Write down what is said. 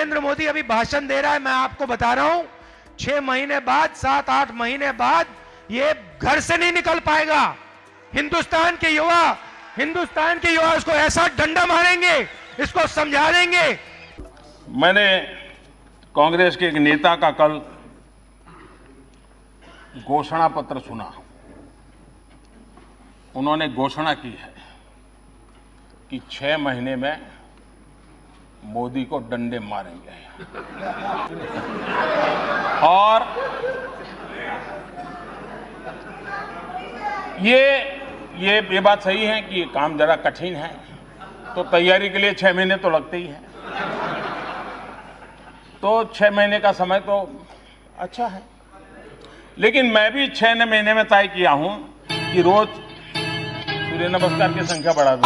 अभी भाषण दे रहा है, मैं आपको बता रहा हूँ, छह महीने बाद, सात, आठ महीने बाद ये घर से नहीं निकल पाएगा। हिंदुस्तान के युवा, हिंदुस्तान के युवा इसको ऐसा डंडा मारेंगे, इसको समझा देंगे। मैंने कांग्रेस के एक नेता का कल घोषणा पत्र सुना। उन्होंने घोषणा की है कि छह महीने में मोदी को डंडे मारेंगे। और ये ये ये बात सही है कि ये काम जरा कठिन है तो तैयारी के लिए छह महीने तो लगते ही हैं। तो छह महीने का समय तो अच्छा है। लेकिन मैं भी छह महीने में तय किया हूँ कि रोज सूर्य नमस्कार की संख्या बढ़ा दूँ।